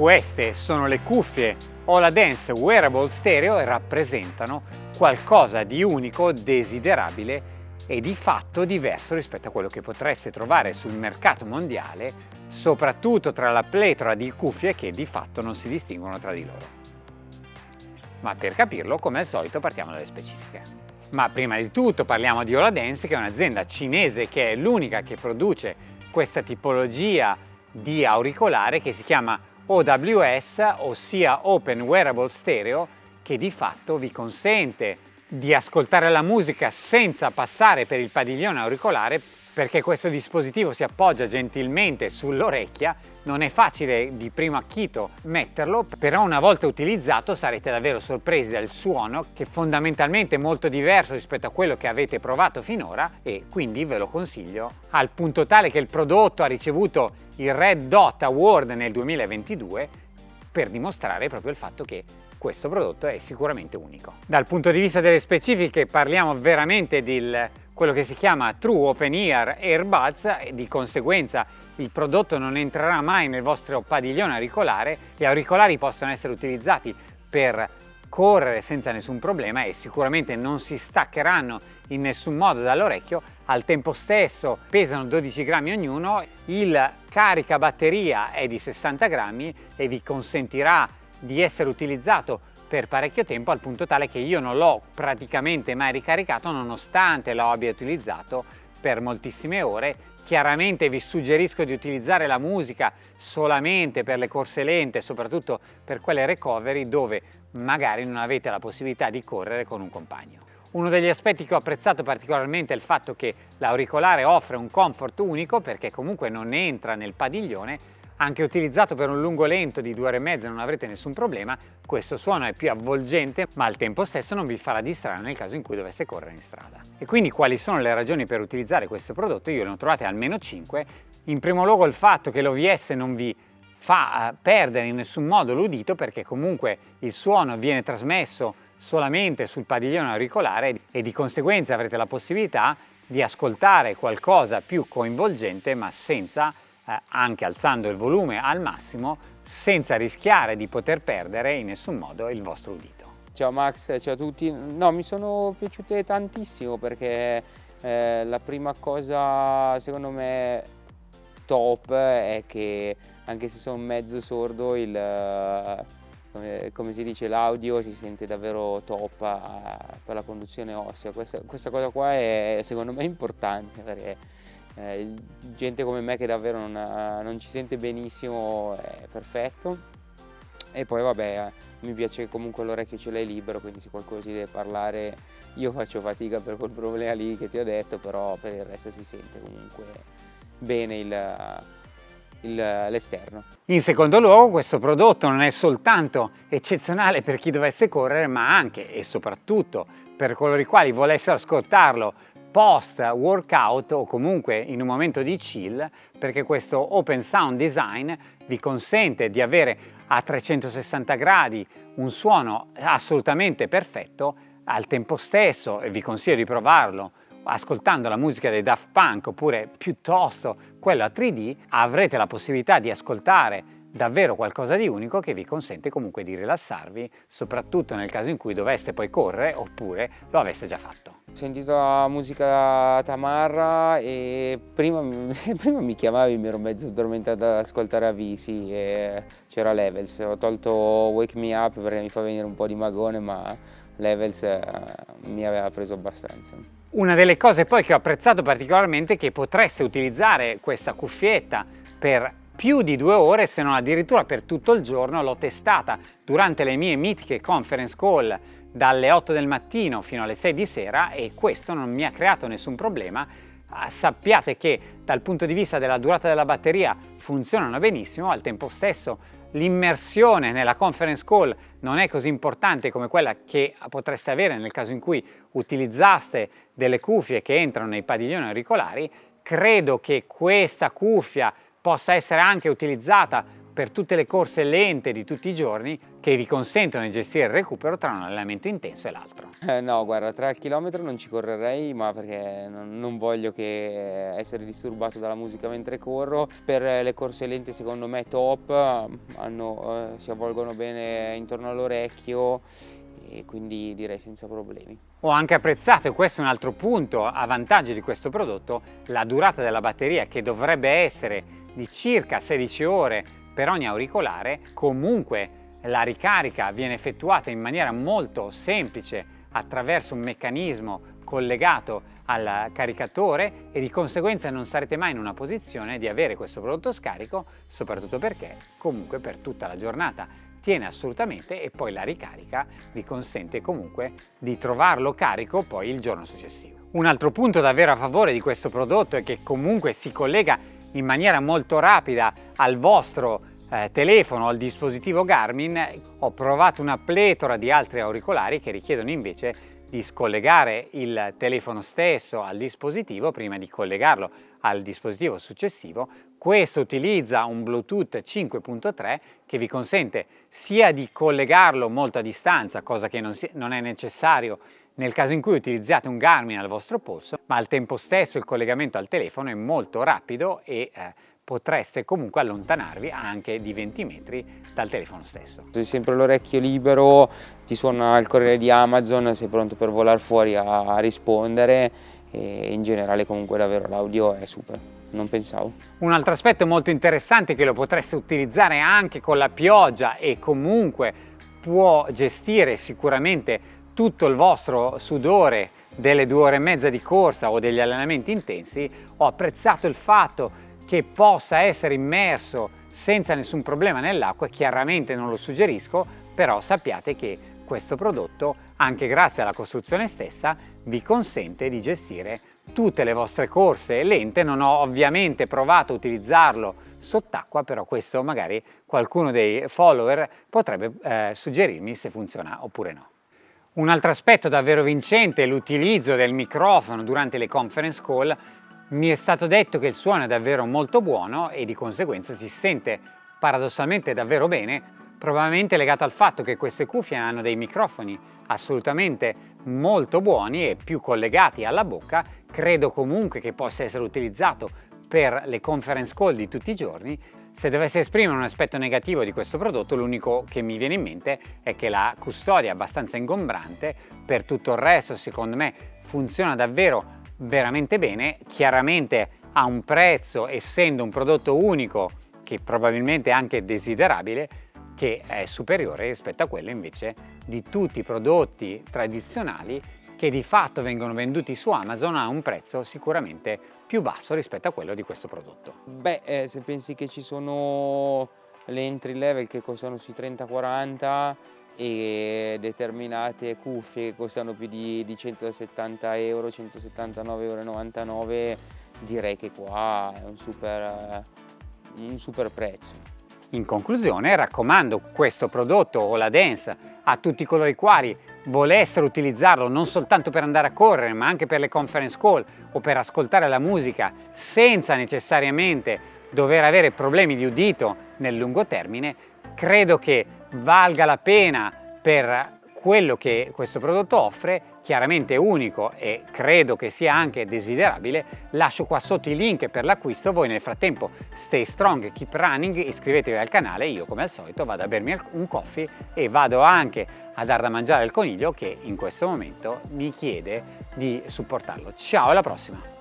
Queste sono le cuffie Dance Wearable Stereo e rappresentano qualcosa di unico, desiderabile e di fatto diverso rispetto a quello che potreste trovare sul mercato mondiale, soprattutto tra la pletora di cuffie che di fatto non si distinguono tra di loro. Ma per capirlo, come al solito, partiamo dalle specifiche. Ma prima di tutto parliamo di Dance, che è un'azienda cinese che è l'unica che produce questa tipologia di auricolare che si chiama OWS, ossia Open Wearable Stereo, che di fatto vi consente di ascoltare la musica senza passare per il padiglione auricolare perché questo dispositivo si appoggia gentilmente sull'orecchia, non è facile di primo acchito metterlo, però una volta utilizzato sarete davvero sorpresi dal suono che fondamentalmente è molto diverso rispetto a quello che avete provato finora e quindi ve lo consiglio al punto tale che il prodotto ha ricevuto il Red Dot Award nel 2022 per dimostrare proprio il fatto che questo prodotto è sicuramente unico. Dal punto di vista delle specifiche parliamo veramente di quello che si chiama True Open Ear Earbuds e di conseguenza il prodotto non entrerà mai nel vostro padiglione auricolare, gli auricolari possono essere utilizzati per correre senza nessun problema e sicuramente non si staccheranno in nessun modo dall'orecchio, al tempo stesso pesano 12 grammi ognuno, il carica batteria è di 60 grammi e vi consentirà di essere utilizzato per parecchio tempo al punto tale che io non l'ho praticamente mai ricaricato nonostante lo abbia utilizzato per moltissime ore Chiaramente vi suggerisco di utilizzare la musica solamente per le corse lente, soprattutto per quelle recovery dove magari non avete la possibilità di correre con un compagno. Uno degli aspetti che ho apprezzato particolarmente è il fatto che l'auricolare offre un comfort unico perché comunque non entra nel padiglione anche utilizzato per un lungo lento di due ore e mezza non avrete nessun problema, questo suono è più avvolgente ma al tempo stesso non vi farà distrarre nel caso in cui doveste correre in strada. E quindi quali sono le ragioni per utilizzare questo prodotto? Io ne ho trovate almeno 5. In primo luogo il fatto che l'OVS non vi fa eh, perdere in nessun modo l'udito perché comunque il suono viene trasmesso solamente sul padiglione auricolare e di conseguenza avrete la possibilità di ascoltare qualcosa più coinvolgente ma senza eh, anche alzando il volume al massimo senza rischiare di poter perdere in nessun modo il vostro udito. Ciao Max, ciao a tutti. No, mi sono piaciute tantissimo perché eh, la prima cosa secondo me top è che anche se sono mezzo sordo il, come, come, si dice l'audio si sente davvero top a, per la conduzione ossea. Questa, questa cosa qua è secondo me importante perché eh, gente come me che davvero non, non ci sente benissimo è perfetto e poi vabbè eh, mi piace comunque l'orecchio ce l'hai libero quindi se qualcuno si deve parlare io faccio fatica per quel problema lì che ti ho detto però per il resto si sente comunque bene l'esterno. In secondo luogo questo prodotto non è soltanto eccezionale per chi dovesse correre ma anche e soprattutto per coloro i quali volessero ascoltarlo post workout o comunque in un momento di chill perché questo open sound design vi consente di avere a 360 gradi un suono assolutamente perfetto al tempo stesso e vi consiglio di provarlo ascoltando la musica dei Daft Punk oppure piuttosto quello a 3D avrete la possibilità di ascoltare davvero qualcosa di unico che vi consente comunque di rilassarvi, soprattutto nel caso in cui doveste poi correre oppure lo aveste già fatto. Ho sentito la musica Tamarra e prima, prima mi chiamavi, mi ero mezzo addormentato ad ascoltare Avisi e c'era Levels. Ho tolto Wake Me Up perché mi fa venire un po' di magone, ma Levels eh, mi aveva preso abbastanza. Una delle cose poi che ho apprezzato particolarmente è che potreste utilizzare questa cuffietta per più di due ore se non addirittura per tutto il giorno l'ho testata. Durante le mie mitiche conference call dalle 8 del mattino fino alle 6 di sera e questo non mi ha creato nessun problema. Ah, sappiate che dal punto di vista della durata della batteria funzionano benissimo al tempo stesso l'immersione nella conference call non è così importante come quella che potreste avere nel caso in cui utilizzaste delle cuffie che entrano nei padiglioni auricolari. Credo che questa cuffia possa essere anche utilizzata per tutte le corse lente di tutti i giorni che vi consentono di gestire il recupero tra un allenamento intenso e l'altro. Eh, no, guarda, tra il chilometro non ci correrei, ma perché non, voglio che essere disturbato dalla musica mentre corro. Per le corse lente secondo me top, hanno, eh, si avvolgono bene intorno all'orecchio e quindi direi senza problemi. Ho anche apprezzato, e questo è un altro punto a vantaggio di questo prodotto, la durata della batteria che dovrebbe essere di circa 16 ore per ogni auricolare, comunque la ricarica viene effettuata in maniera molto semplice attraverso un meccanismo collegato al caricatore e di conseguenza non sarete mai in una posizione di avere questo prodotto scarico, soprattutto perché comunque per tutta la giornata tiene assolutamente e poi la ricarica vi consente comunque di trovarlo carico poi il giorno successivo. Un altro punto davvero a favore di questo prodotto è che comunque si collega in maniera molto rapida al vostro eh, telefono al dispositivo Garmin. Ho provato una pletora di altri auricolari che richiedono invece di scollegare il telefono stesso al dispositivo prima di collegarlo al dispositivo successivo. Questo utilizza un Bluetooth 5.3 che vi consente sia di collegarlo molto a distanza, cosa che non, si, non è necessario nel caso in cui utilizzate un Garmin al vostro polso, ma al tempo stesso il collegamento al telefono è molto rapido e eh, potreste comunque allontanarvi anche di 20 metri dal telefono stesso. Se hai sempre l'orecchio libero, ti suona il corriere di Amazon, sei pronto per volare fuori a rispondere e in generale comunque davvero l'audio è super non pensavo. Un altro aspetto molto interessante è che lo potreste utilizzare anche con la pioggia e comunque può gestire sicuramente tutto il vostro sudore delle due ore e mezza di corsa o degli allenamenti intensi. Ho apprezzato il fatto che possa essere immerso senza nessun problema nell'acqua, chiaramente non lo suggerisco, però sappiate che questo prodotto, anche grazie alla costruzione stessa, vi consente di gestire tutte le vostre corse lente. Non ho ovviamente provato a utilizzarlo sott'acqua, però questo magari qualcuno dei follower potrebbe eh, suggerirmi se funziona oppure no. Un altro aspetto davvero vincente è l'utilizzo del microfono durante le conference call mi è stato detto che il suono è davvero molto buono e di conseguenza si sente paradossalmente davvero bene, probabilmente legato al fatto che queste cuffie hanno dei microfoni assolutamente molto buoni e più collegati alla bocca, credo comunque che possa essere utilizzato per le conference call di tutti i giorni. Se dovesse esprimere un aspetto negativo di questo prodotto, l'unico che mi viene in mente è che la custodia è abbastanza ingombrante, per tutto il resto secondo me funziona davvero veramente bene, chiaramente ha un prezzo, essendo un prodotto unico, che probabilmente è anche desiderabile, che è superiore rispetto a quello invece di tutti i prodotti tradizionali che di fatto vengono venduti su Amazon a un prezzo sicuramente più basso rispetto a quello di questo prodotto. Beh, eh, se pensi che ci sono le entry level che costano sui 30-40 e determinate cuffie che costano più di, di 170 euro, 179,99 euro, direi che qua è un super, un super prezzo. In conclusione raccomando questo prodotto o la Dance a tutti coloro i quali volessero utilizzarlo non soltanto per andare a correre ma anche per le conference call o per ascoltare la musica senza necessariamente dover avere problemi di udito nel lungo termine, credo che valga la pena per quello che questo prodotto offre, chiaramente unico e credo che sia anche desiderabile, lascio qua sotto i link per l'acquisto, voi nel frattempo stay strong, keep running, iscrivetevi al canale, io come al solito vado a bermi un coffee e vado anche a dar da mangiare al coniglio che in questo momento mi chiede di supportarlo. Ciao alla prossima!